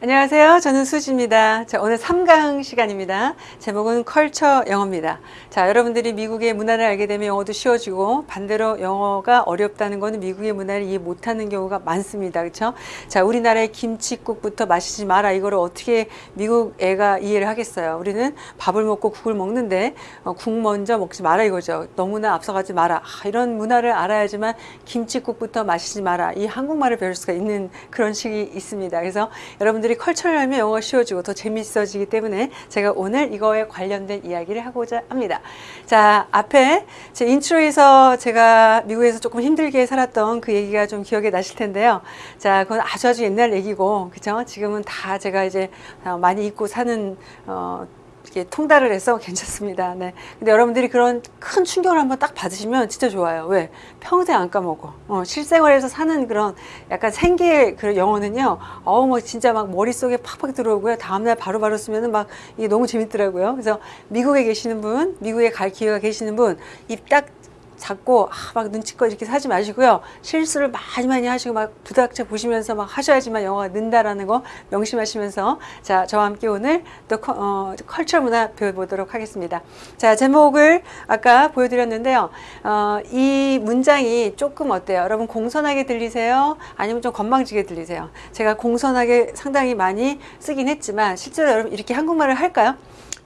안녕하세요. 저는 수지입니다. 자, 오늘 3강 시간입니다. 제목은 컬처 영어입니다. 자, 여러분들이 미국의 문화를 알게 되면 영어도 쉬워지고 반대로 영어가 어렵다는 것은 미국의 문화를 이해 못하는 경우가 많습니다. 그렇죠? 자, 우리나라의 김치국부터 마시지 마라. 이거를 어떻게 미국 애가 이해를 하겠어요. 우리는 밥을 먹고 국을 먹는데 어, 국 먼저 먹지 마라 이거죠. 너무나 앞서가지 마라. 아, 이런 문화를 알아야지만 김치국부터 마시지 마라. 이 한국말을 배울 수가 있는 그런 식이 있습니다. 그래서 여러분들 여러분들이 culture를 하면 영어가 쉬워지고 더 재밌어지기 때문에 제가 오늘 이거에 관련된 이야기를 하고자 합니다. 자, 앞에 제 intro에서 제가 미국에서 조금 힘들게 살았던 그 얘기가 좀 기억에 나실 텐데요. 자, 그건 아주 아주 옛날 얘기고, 그죠? 지금은 다 제가 이제 어, 많이 잊고 사는, 어, 이렇게 통달을 해서 괜찮습니다. 네. 근데 여러분들이 그런 큰 충격을 한번 딱 받으시면 진짜 좋아요. 왜? 평생 안 까먹어. 어, 실생활에서 사는 그런 약간 생계의 그 영어는요, 어우, 뭐 진짜 막 머릿속에 팍팍 들어오고요. 다음날 바로바로 쓰면은 막 이게 너무 재밌더라고요. 그래서 미국에 계시는 분, 미국에 갈 기회가 계시는 분, 입 딱 잡고 아, 막 눈치껏 이렇게 사지 마시고요. 실수를 많이 많이 하시고 막 부닥쳐 보시면서 막 하셔야지만 영어가 는다라는 거 명심하시면서 자 저와 함께 오늘 또 어, 컬처 문화 배워보도록 하겠습니다. 자 제목을 아까 보여드렸는데요. 어, 이 문장이 조금 어때요? 여러분 공손하게 들리세요? 아니면 좀 건방지게 들리세요? 제가 공손하게 상당히 많이 쓰긴 했지만 실제로 여러분 이렇게 한국말을 할까요?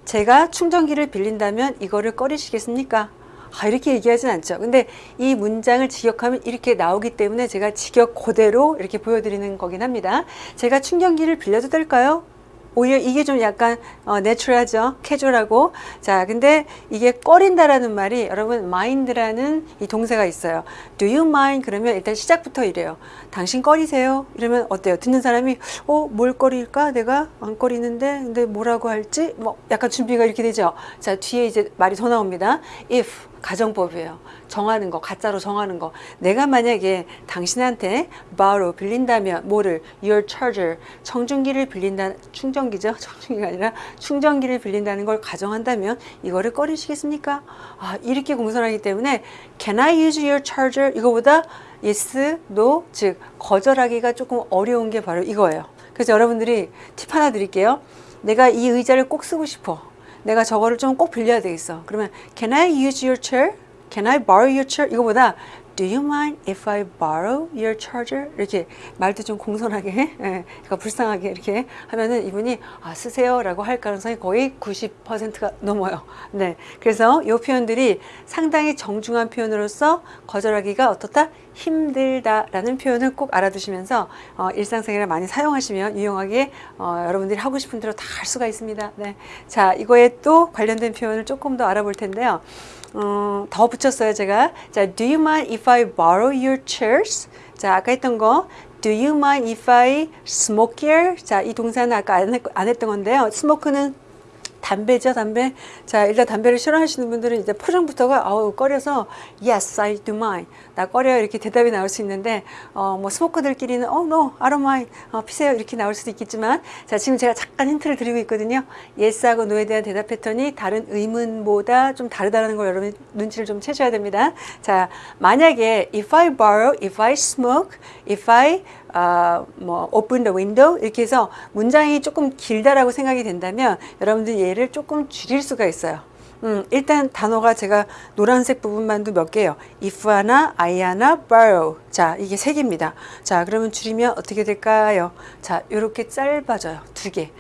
제가 충전기를 빌린다면 이거를 꺼리시겠습니까? 아, 이렇게 얘기하진 않죠. 근데 이 문장을 직역하면 이렇게 나오기 때문에 제가 직역 그대로 이렇게 보여드리는 거긴 합니다. 제가 충전기를 빌려도 될까요? 오히려 이게 좀 약간 어, 내추럴하죠. 캐주얼하고. 자, 근데 이게 꺼린다라는 말이 여러분 mind라는 이 동사가 있어요. do you mind? 그러면 일단 시작부터 이래요. 당신 꺼리세요? 이러면 어때요? 듣는 사람이 어, 뭘 꺼릴까? 내가 안 꺼리는데 근데 뭐라고 할지 뭐 약간 준비가 이렇게 되죠. 자, 뒤에 이제 말이 더 나옵니다. if 가정법이에요. 정하는 거, 가짜로 정하는 거. 내가 만약에 당신한테 borrow 빌린다면 뭐를 your charger 청중기를 빌린다 충전기죠. 청중기가 아니라 충전기를 빌린다는 걸 가정한다면 이거를 꺼리시겠습니까? 아, 이렇게 공손하기 때문에 can I use your charger 이거보다 yes, no 즉 거절하기가 조금 어려운 게 바로 이거예요. 그래서 여러분들이 팁 하나 드릴게요. 내가 이 의자를 꼭 쓰고 싶어. 내가 저거를 좀 꼭 빌려야 되겠어. 그러면 Can I use your chair? Can I borrow your chair? 이거보다 Do you mind if I borrow your charger? 이렇게 말도 좀 공손하게, 예, 그러니까 불쌍하게 이렇게 하면은 이분이 아, 쓰세요라고 할 가능성이 거의 90%가 넘어요. 네. 그래서 이 표현들이 상당히 정중한 표현으로서 거절하기가 어떻다? 힘들다라는 표현을 꼭 알아두시면서 어, 일상생활에 많이 사용하시면 유용하게 어, 여러분들이 하고 싶은 대로 다 할 수가 있습니다. 네. 자, 이거에 또 관련된 표현을 조금 더 알아볼 텐데요. 어, 더 붙였어요 제가 자 do you mind if I borrow your chairs 자 아까 했던 거 do you mind if I smoke here 자 이 동사는 아까 안, 했, 안 했던 건데요 스모크는 담배죠 담배? 자 일단 담배를 싫어하시는 분들은 이제 표정부터가 아우 꺼려서 yes I do mind 나 꺼려 이렇게 대답이 나올 수 있는데 어 뭐 스모커들끼리는 oh no I don't mind. 어, 피세요 이렇게 나올 수도 있겠지만 자 지금 제가 잠깐 힌트를 드리고 있거든요. Yes하고 no에 대한 대답 패턴이 다른 의문보다 좀 다르다는 걸 여러분 눈치를 좀 채셔야 됩니다. 자 만약에 if I borrow if I smoke if I 어, 뭐 open the window 이렇게 해서 문장이 조금 길다라고 생각이 된다면 여러분들 얘를 조금 줄일 수가 있어요. 음, 일단 단어가 제가 노란색 부분만도 몇 개요. if 하나, I 하나, borrow. 자, 이게 세 개입니다. 자, 그러면 줄이면 어떻게 될까요? 자, 이렇게 짧아져요. 두 개.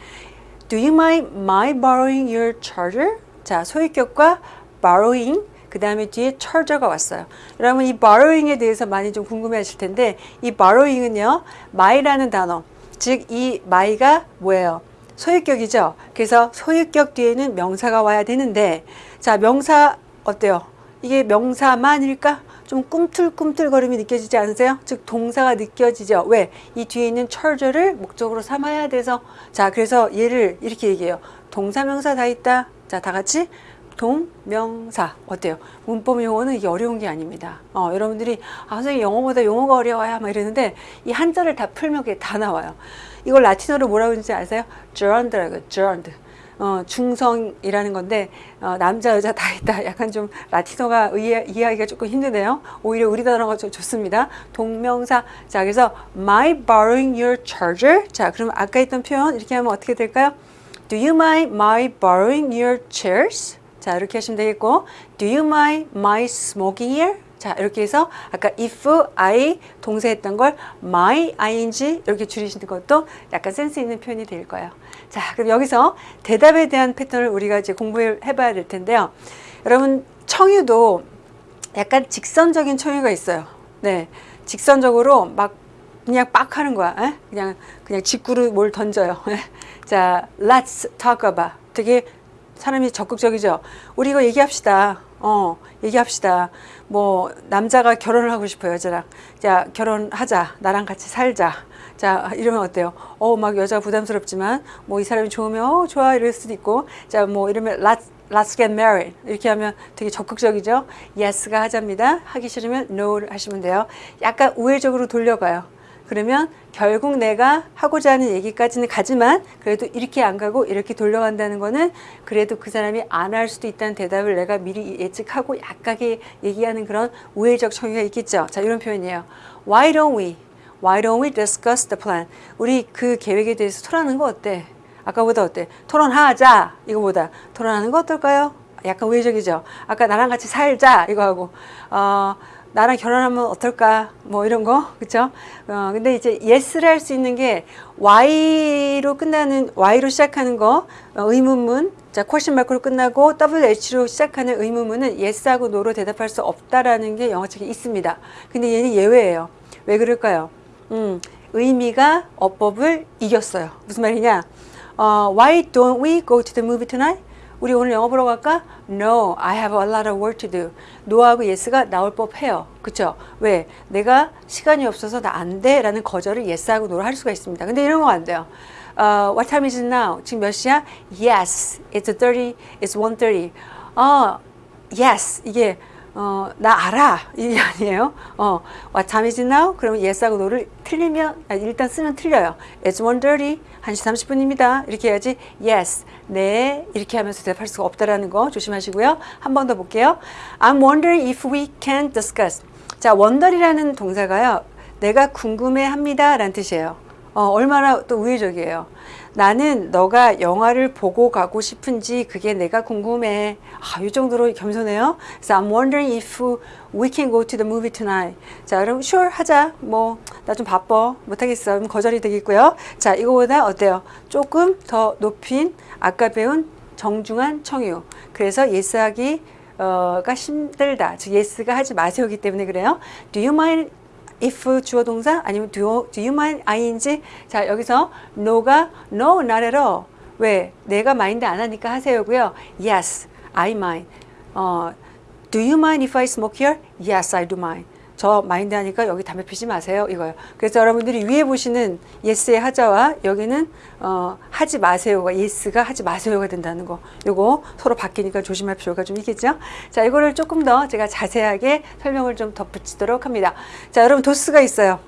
Do you mind my borrowing your charger? 자, 소유격과 borrowing 그 다음에 뒤에 charger가 왔어요. 여러분 이 borrowing에 대해서 많이 좀 궁금해 하실 텐데 이 borrowing은요. my라는 단어 즉 이 my가 뭐예요? 소유격이죠. 그래서 소유격 뒤에는 명사가 와야 되는데 자 명사 어때요? 이게 명사만일까? 좀 꿈틀꿈틀거림이 느껴지지 않으세요? 즉 동사가 느껴지죠. 왜? 이 뒤에 있는 charger를 목적으로 삼아야 돼서 자 그래서 얘를 이렇게 얘기해요. 동사 명사 다 있다. 자 다 같이 동명사 어때요? 문법 용어는 이게 어려운 게 아닙니다. 어, 여러분들이 아 선생님 영어보다 용어가 어려워요 막 이러는데 이 한자를 다 풀면 그게 다 나와요. 이걸 라틴어로 뭐라고 하는지 아세요? gerund라고 gerund. 어, 중성이라는 건데 어, 남자 여자 다 있다. 약간 좀 라틴어가 이해, 이해하기가 조금 힘드네요. 오히려 우리 단어가 좀 좋습니다. 동명사. 자, 그래서 my borrowing your charger. 자, 그럼 아까 했던 표현 이렇게 하면 어떻게 될까요? Do you mind my borrowing your chairs? 자, 이렇게 하시면 되겠고 Do you mind my smoking here? 자, 이렇게 해서 아까 if I 동사 했던 걸 my ing 이렇게 줄이시는 것도 약간 센스 있는 표현이 될 거예요. 자, 그럼 여기서 대답에 대한 패턴을 우리가 이제 공부해 봐야 될 텐데요. 여러분, 청유도 약간 직선적인 청유가 있어요. 네. 직선적으로 막 그냥 빡 하는 거야. 에? 그냥 그냥 직구로 뭘 던져요. 자, let's talk about. 되게 사람이 적극적이죠. 우리 이거 얘기합시다. 어, 얘기합시다. 뭐 남자가 결혼을 하고 싶어요, 여자랑. 자, 결혼하자. 나랑 같이 살자. 자, 이러면 어때요? 어, 막 여자 부담스럽지만 뭐 이 사람이 좋으면 어, 좋아 이럴 수도 있고. 자, 뭐 이러면 let's Let's get married. 이렇게 하면 되게 적극적이죠. Yes가 하자입니다. 하기 싫으면 No를 하시면 돼요. 약간 우회적으로 돌려가요. 그러면 결국 내가 하고자 하는 얘기까지는 가지만 그래도 이렇게 안 가고 이렇게 돌려간다는 거는 그래도 그 사람이 안 할 수도 있다는 대답을 내가 미리 예측하고 약하게 얘기하는 그런 우회적 청유가 있겠죠. 자, 이런 표현이에요. Why don't we? Why don't we discuss the plan? 우리 그 계획에 대해서 토론하는 거 어때? 아까보다 어때? 토론하자 이거보다 토론하는 거 어떨까요? 약간 우회적이죠. 아까 나랑 같이 살자 이거 하고 어, 나랑 결혼하면 어떨까 뭐 이런 거 그쵸? 어, 근데 이제 yes를 할 수 있는 게 y로 끝나는 y로 시작하는 거 어, 의문문 자 question mark로 끝나고 wh로 시작하는 의문문은 yes하고 no로 대답할 수 없다라는 게 영어책에 있습니다. 근데 얘는 예외예요. 왜 그럴까요? 음, 의미가 어법을 이겼어요. 무슨 말이냐? 어, why don't we go to the movie tonight? 우리 오늘 영화 보러 갈까? No, I have a lot of work to do. no하고 yes가 나올 법해요. 그쵸? 왜? 내가 시간이 없어서 나 안 돼. 라는 거절을 yes하고 no로 할 수가 있습니다. 근데 이런 거 안 돼요. 어, what time is it now? 지금 몇 시야? Yes, it's 30, it's 1.30. 어, yes, 이게 어, 나 알아. 이게 아니에요. 어, what time is it now? 그러면 yes하고 no를 틀리면, 아니, 일단 쓰면 틀려요. It's 1.30, 1시 30분입니다. 이렇게 해야지 yes, 네, 이렇게 하면서 대답할 수가 없다라는 거 조심하시고요. 한 번 더 볼게요. I'm wondering if we can discuss. 자, wonder이라는 동사가요. 내가 궁금해 합니다. 라는 뜻이에요. 어, 얼마나 또 우회적이에요. 나는 너가 영화를 보고 가고 싶은지 그게 내가 궁금해. 아, 이 정도로 겸손해요. 그래서 I'm wondering if we can go to the movie tonight. 자, 그럼 sure 하자. 뭐, 나 좀 바빠. 못하겠어. 그럼 거절이 되겠고요. 자, 이거보다 어때요? 조금 더 높인 아까 배운 정중한 청유. 그래서 yes하기 어가 힘들다. 즉 yes가 하지 마세요기 때문에 그래요. Do you mind if 주어 동사 아니면 do, do you mind ing 자 여기서 no가 no not at all 왜 내가 마인드 안 하니까 하세요고요 yes I mind 어, do you mind if I smoke here yes I do mind 저 마인드 하니까 여기 담배 피지 마세요 이거요 그래서 여러분들이 위에 보시는 yes의 하자와 여기는 어, 하지 마세요가 yes가 하지 마세요가 된다는 거 요거 서로 바뀌니까 조심할 필요가 좀 있겠죠 자 이거를 조금 더 제가 자세하게 설명을 좀 덧붙이도록 합니다 자 여러분 도스가 있어요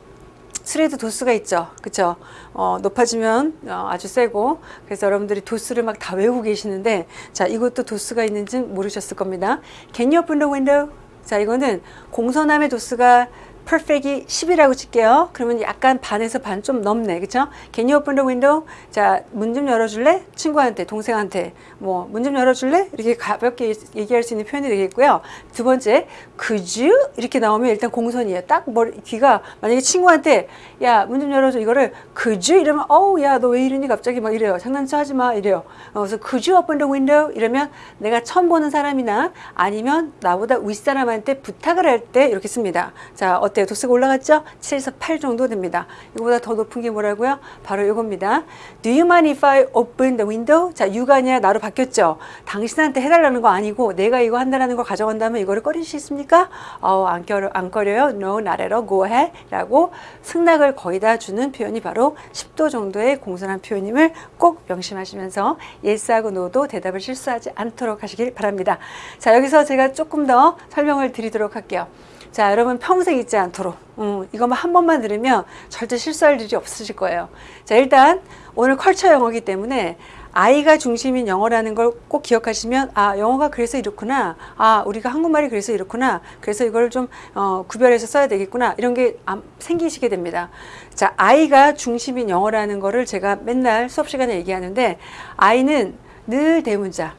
술에도 도수가 있죠. 그쵸? 어, 높아지면 어, 아주 세고 그래서 여러분들이 도수를 막 다 외우고 계시는데 자 이것도 도수가 있는지 모르셨을 겁니다. Can you open the window? 자 이거는 공선함의 도수가 perfect이 10이라고 칠게요. 그러면 약간 반에서 반 좀 넘네. 그쵸? Can you open the window? 자, 문 좀 열어줄래? 친구한테, 동생한테. 뭐, 문 좀 열어줄래? 이렇게 가볍게 얘기할 수 있는 표현이 되겠고요. 두 번째, could you? 이렇게 나오면 일단 공선이에요. 딱 머리, 귀가, 만약에 친구한테, 야, 문 좀 열어줘. 이거를 could you? 이러면, 어우, 야, 너 왜 이러니? 갑자기 막 이래요. 장난쳐 하지 마. 이래요. 어, 그래서 could you open the window? 이러면 내가 처음 보는 사람이나 아니면 나보다 윗사람한테 부탁을 할 때 이렇게 씁니다. 자, 어때요? 도수가 올라갔죠? 7에서 8 정도 됩니다. 이거보다 더 높은 게 뭐라고요? 바로 이겁니다. Do you mind if I open the window? 자, you가 아니라 나로 바뀌었죠? 당신한테 해달라는 거 아니고 내가 이거 한다는 걸 가져간다면 이거를 꺼리시겠습니까? 어, 안, 꺼려, 안 꺼려요? No, not at all. Go ahead. 라고 승낙을 거의 다 주는 표현이 바로 10도 정도의 공손한 표현임을 꼭 명심하시면서 yes하고 no도 대답을 실수하지 않도록 하시길 바랍니다. 자, 여기서 제가 조금 더 설명을 드리도록 할게요. 자, 여러분 평생 잊지 않도록. 음, 이것만 한 번만 들으면 절대 실수할 일이 없으실 거예요. 자, 일단 오늘 컬처 영어기 때문에 아이가 중심인 영어라는 걸 꼭 기억하시면 아 영어가 그래서 이렇구나. 아 우리가 한국말이 그래서 이렇구나. 그래서 이걸 좀 어, 구별해서 써야 되겠구나. 이런 게 암- 생기시게 됩니다. 자 아이가 중심인 영어라는 거를 제가 맨날 수업 시간에 얘기하는데 아이는 늘 대문자.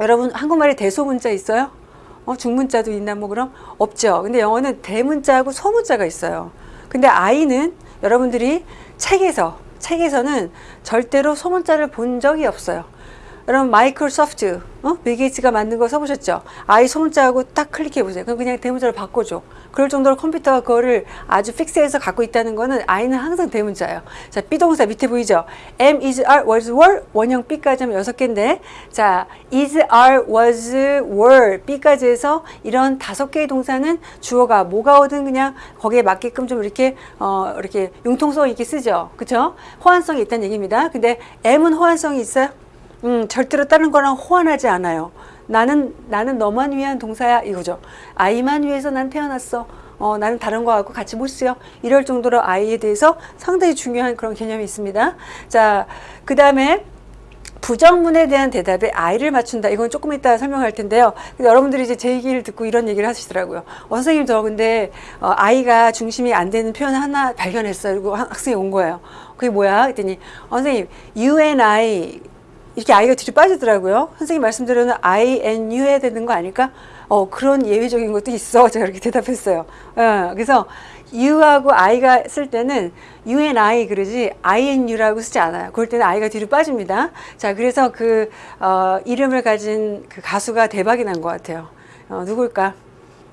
여러분 한국말에 대소문자 있어요? 어, 중문자도 있나 뭐 그럼 없죠. 근데 영어는 대문자하고 소문자가 있어요. 근데 I는 여러분들이 책에서 책에서는 절대로 소문자를 본 적이 없어요. 여러분 마이크로소프트 어? 빌 게이츠가 만든 거 써보셨죠? I 소문자하고 딱 클릭해 보세요. 그럼 그냥 대문자로 바꿔줘. 그럴 정도로 컴퓨터가 그거를 아주 fix해서 갖고 있다는 거는 I는 항상 대문자예요. 자, be동사 밑에 보이죠? am, is, are, was, were 원형 be까지 하면 여섯 개인데 자, is, are, was, were be까지 해서 이런 다섯 개의 동사는 주어가 뭐가 오든 그냥 거기에 맞게끔 좀 이렇게 어 이렇게 융통성 있게 쓰죠. 그렇죠? 호환성이 있다는 얘기입니다. 근데 am은 호환성이 있어요? 음, 절대로 다른 거랑 호환하지 않아요. 나는 나는 너만 위한 동사야 이거죠. 아이만 위해서 난 태어났어. 어, 나는 다른 거하고 같이 못 쓰여. 이럴 정도로 아이에 대해서 상당히 중요한 그런 개념이 있습니다. 자, 그 다음에 부정문에 대한 대답에 아이를 맞춘다. 이건 조금 이따 설명할 텐데요. 여러분들이 이제 제 얘기를 듣고 이런 얘기를 하시더라고요. 어, 선생님 저 근데 어, 아이가 중심이 안 되는 표현 하나 발견했어요. 그리고 학- 학생이 온 거예요. 그게 뭐야? 그랬더니 어, 선생님 you and I 이렇게 아이가 뒤로 빠지더라고요. 선생님 말씀대로는 I and you 해야 되는 거 아닐까? 어, 그런 예외적인 것도 있어. 제가 이렇게 대답했어요. 어, 그래서 you하고 I가 쓸 때는 you and I 그러지 I and you라고 쓰지 않아요. 그럴 때는 I가 뒤로 빠집니다. 자, 그래서 그 어, 이름을 가진 그 가수가 대박이 난 것 같아요. 어, 누굴까?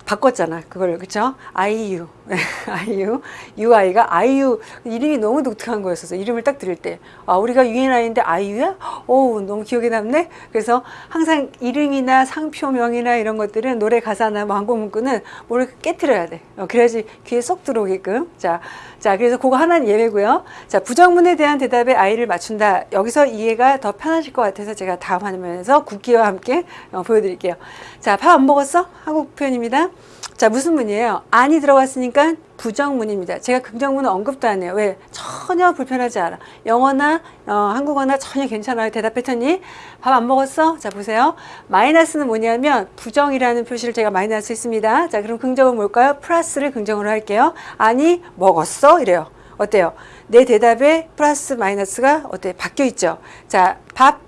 바꿨잖아 그걸 그쵸 아이유 아이유 유아이가 아이유. 이름이 너무 독특한 거였어서 이름을 딱 들을 때 아 우리가 유엔아이인데 아이유야? 오 너무 기억에 남네. 그래서 항상 이름이나 상표명이나 이런 것들은 노래 가사나 뭐 항공 문구는 뭐를 깨트려야 돼. 어, 그래야지 귀에 쏙 들어오게끔. 자, 자 그래서 그거 하나는 예외고요. 자 부정문에 대한 대답에 아이를 맞춘다. 여기서 이해가 더 편하실 것 같아서 제가 다음 화면에서 국기와 함께 어, 보여드릴게요. 자 밥 안 먹었어? 한국 표현입니다. 자 무슨 문이에요? 안이 들어갔으니까 부정문입니다. 제가 긍정문은 언급도 안 해요. 왜? 전혀 불편하지 않아. 영어나 어, 한국어나 전혀 괜찮아요. 대답 패턴이 밥 안 먹었어? 자 보세요. 마이너스는 뭐냐면 부정이라는 표시를 제가 마이너스 했습니다. 자 그럼 긍정은 뭘까요? 플러스를 긍정으로 할게요. 아니 먹었어? 이래요. 어때요? 내 대답에 플러스 마이너스가 어때? 바뀌어 있죠. 자 밥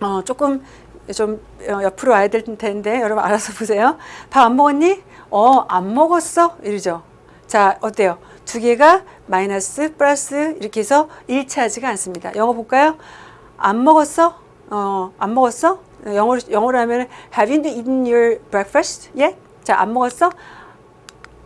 어, 조금 좀 어, 옆으로 와야 될 텐데 여러분 알아서 보세요. 밥 안 먹었니? 어, 안 먹었어? 이러죠. 자, 어때요? 두 개가 마이너스, 플러스 이렇게 해서 일치하지가 않습니다. 영어 볼까요? 안 먹었어? 어, 안 먹었어? 영어로, 영어로 하면 Have you eaten your breakfast yet? 자, 안 먹었어?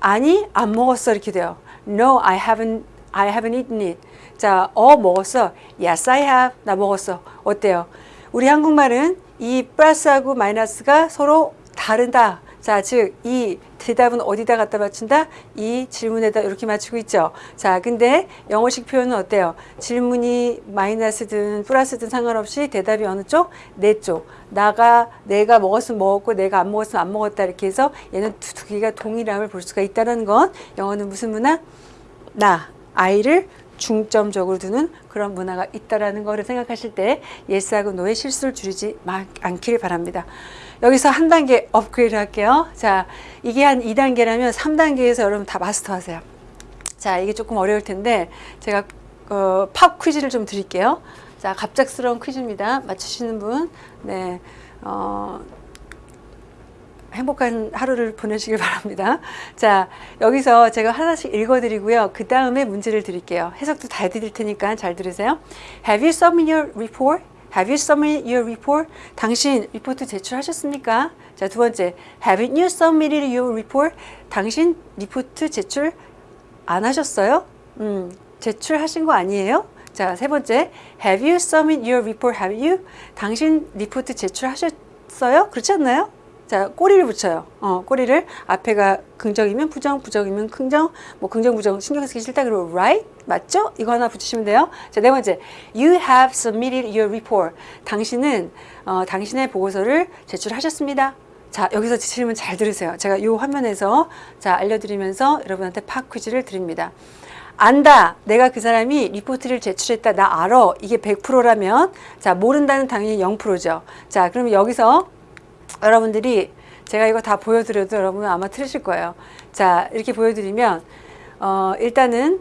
아니, 안 먹었어 이렇게 돼요. No, I haven't, I haven't eaten it. 자, 어 먹었어. Yes, I have. 나 먹었어. 어때요? 우리 한국말은 이 플러스하고 마이너스가 서로 다르다. 자, 즉, 이 대답은 어디다 갖다 맞춘다? 이 질문에다 이렇게 맞추고 있죠. 자, 근데 영어식 표현은 어때요? 질문이 마이너스든 플러스든 상관없이 대답이 어느 쪽? 내 쪽. 나가, 내가 먹었으면 먹었고, 내가 안 먹었으면 안 먹었다. 이렇게 해서 얘는 두, 두 개가 동일함을 볼 수가 있다는 건 영어는 무슨 문화? 나, I를 중점적으로 두는 그런 문화가 있다라는 거를 생각하실 때 yes하고 no의 실수를 줄이지 마- 않기를 바랍니다. 여기서 한 단계 업그레이드 할게요. 자, 이게 한 2단계라면 3단계에서 여러분 다 마스터하세요. 자, 이게 조금 어려울 텐데 제가 어, pop quiz를 좀 드릴게요. 자, 갑작스러운 퀴즈입니다. 맞추시는 분, 네, 어, 행복한 하루를 보내시길 바랍니다. 자, 여기서 제가 하나씩 읽어드리고요. 그 다음에 문제를 드릴게요. 해석도 다 해드릴 테니까 잘 들으세요. Have you submitted your report? Have you submitted your report? 당신 리포트 제출하셨습니까? 자, 두 번째. Haven't you submitted your report? 당신 리포트 제출 안 하셨어요? 음, 제출하신 거 아니에요? 자, 세 번째. Have you submitted your report? Haven't you? 당신 리포트 제출하셨어요? 그렇지 않나요? 자, 꼬리를 붙여요. 어, 꼬리를 앞에가 긍정이면 부정, 부정이면 긍정, 뭐 긍정, 부정 신경 쓰기 싫다 그러고 right 맞죠? 이거 하나 붙이시면 돼요. 자, 네 번째, you have submitted your report. 당신은 어, 당신의 보고서를 제출하셨습니다. 자, 여기서 질문 잘 들으세요. 제가 이 화면에서 자 알려드리면서 여러분한테 팝 퀴즈를 드립니다. 안다. 내가 그 사람이 리포트를 제출했다. 나 알아. 이게 100%라면 자, 모른다는 당연히 0%죠. 자, 그러면 여기서 여러분들이 제가 이거 다 보여드려도 여러분은 아마 틀리실 거예요. 자, 이렇게 보여드리면 어, 일단은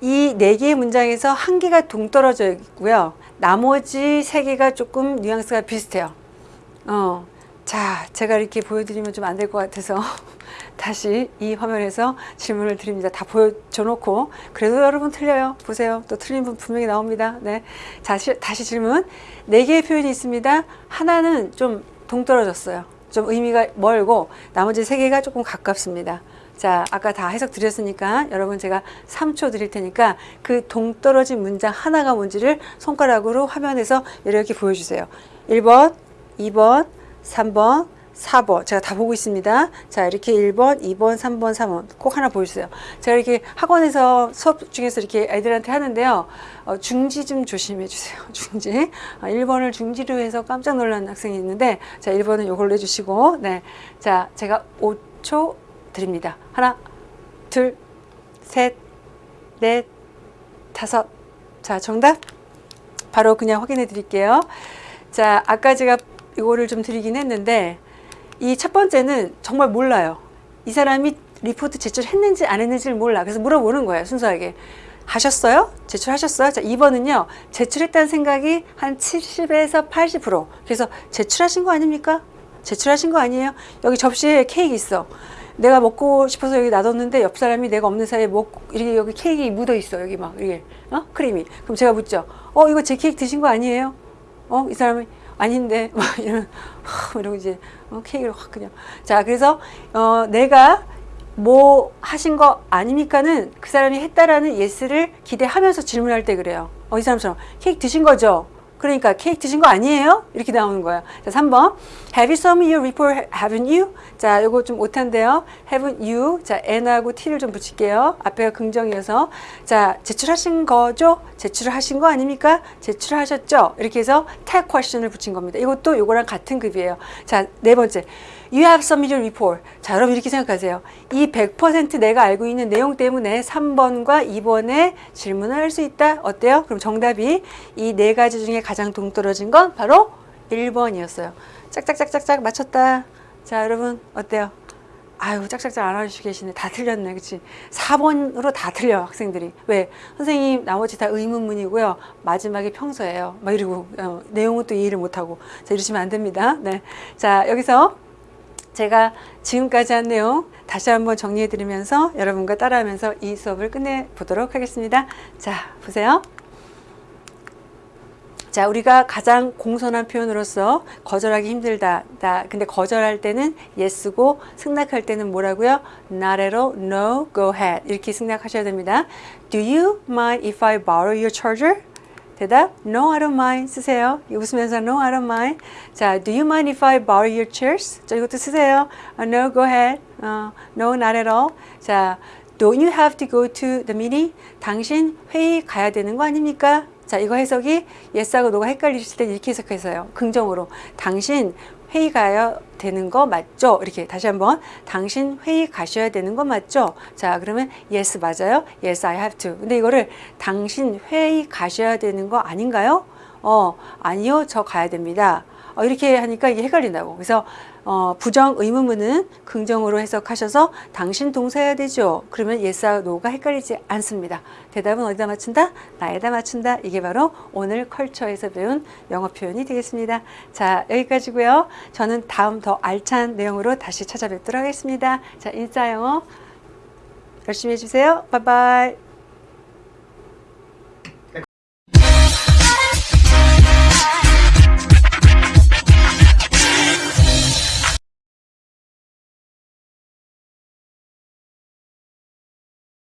이 네 개의 문장에서 한 개가 동떨어져 있고요. 나머지 세 개가 조금 뉘앙스가 비슷해요. 어, 자, 제가 이렇게 보여드리면 좀 안 될 것 같아서 다시 이 화면에서 질문을 드립니다. 다 보여줘 놓고 그래도 여러분 틀려요. 보세요. 또 틀린 분 분명히 나옵니다. 네, 다시 다시 질문. 네 개의 표현이 있습니다. 하나는 좀 동떨어졌어요. 좀 의미가 멀고 나머지 세 개가 조금 가깝습니다. 자, 아까 다 해석 드렸으니까 여러분 제가 3초 드릴 테니까 그 동떨어진 문장 하나가 뭔지를 손가락으로 화면에서 이렇게 보여주세요. 1번, 2번, 3번, 4번 제가 다 보고 있습니다. 자 이렇게 1번, 2번, 3번, 4번 꼭 하나 보여주세요. 제가 이렇게 학원에서 수업 중에서 이렇게 애들한테 하는데요. 어, 중지 좀 조심해 주세요. 중지. 아, 1번을 중지로 해서 깜짝 놀란 학생이 있는데 자 1번은 이걸로 해주시고 네. 자 제가 5초 드립니다. 하나, 둘, 셋, 넷, 다섯. 자 정답 바로 그냥 확인해 드릴게요. 자 아까 제가 이거를 좀 드리긴 했는데 이 첫 번째는 정말 몰라요. 이 사람이 리포트 제출했는지 안 했는지를 몰라. 그래서 물어보는 거예요. 순수하게. 하셨어요? 제출하셨어요? 자, 2번은요. 제출했다는 생각이 한 70에서 80%. 그래서 제출하신 거 아닙니까? 제출하신 거 아니에요? 여기 접시에 케이크 있어. 내가 먹고 싶어서 여기 놔뒀는데 옆 사람이 내가 없는 사이에 먹고 이렇게 여기 케이크 묻어 있어. 여기 막 이게 어? 크림이. 그럼 제가 묻죠. 어, 이거 제 케이크 드신 거 아니에요? 어, 이 사람이 아닌데 막 이런 하, 이러고 이제 어, 케이크를 확 그냥. 자 그래서 어, 내가 뭐 하신 거 아닙니까는 그 사람이 했다라는 예스를 기대하면서 질문할 때 그래요. 어, 이 사람처럼 케이크 드신 거죠 그러니까 케이크 드신 거 아니에요? 이렇게 나오는 거야. 자, 3번. Have you submitted your report? Haven't you? 자, 이거 좀 못한데요. Haven't you? 자, N하고 T를 좀 붙일게요. 앞에가 긍정이어서. 자, 제출하신 거죠? 제출을 하신 거 아닙니까? 제출하셨죠? 이렇게 해서 tag question을 붙인 겁니다. 이것도 이거랑 같은 급이에요. 자, 네 번째. You have submitted report. 자, 여러분 이렇게 생각하세요. 이 100% 내가 알고 있는 내용 때문에 3번과 2번에 질문을 할 수 있다. 어때요? 그럼 정답이 이 네 가지 중에 가장 동떨어진 건 바로 1번이었어요. 짝짝짝짝짝 맞췄다. 자, 여러분 어때요? 아유, 짝짝짝 안 알려주시고 계시네. 다 틀렸네. 그치? 4번으로 다 틀려, 학생들이. 왜? 선생님, 나머지 다 의문문이고요. 마지막에 평서예요. 막 이러고, 어, 내용은 또 이해를 못하고. 자, 이러시면 안 됩니다. 네. 자, 여기서 제가 지금까지 한 내용 다시 한번 정리해 드리면서 여러분과 따라하면서 이 수업을 끝내 보도록 하겠습니다. 자, 보세요. 자, 우리가 가장 공손한 표현으로서 거절하기 힘들다. 다. 근데 거절할 때는 yes고 승낙할 때는 뭐라고요? all, no, go ahead. 이렇게 승낙하셔야 됩니다. Do you mind if I borrow your charger? 대답, no, I don't mind. 쓰세요. 웃으면서 no, I don't mind. 자, do you mind if I borrow your chairs? 자, 이것도 쓰세요. Uh, no, go ahead. Uh, no, not at all. 자, don't you have to go to the meeting? 당신 회의 가야 되는 거 아닙니까? 자, 이거 해석이 yes하고 no가 헷갈리실 때 이렇게 해석해서요. 긍정으로. 당신 회의 가야 되는 거 맞죠? 이렇게 다시 한번 당신 회의 가셔야 되는 거 맞죠? 자 그러면 yes 맞아요? yes I have to 근데 이거를 당신 회의 가셔야 되는 거 아닌가요? 어 아니요 저 가야 됩니다 어, 이렇게 하니까 이게 헷갈린다고 그래서 어, 부정 의문문은 긍정으로 해석하셔서 당신 동사해야 되죠. 그러면 yes와 no가 헷갈리지 않습니다. 대답은 어디다 맞춘다? 나에다 맞춘다. 이게 바로 오늘 컬처에서 배운 영어 표현이 되겠습니다. 자 여기까지고요. 저는 다음 더 알찬 내용으로 다시 찾아뵙도록 하겠습니다. 자 인싸 영어 열심히 해주세요. 바이바이.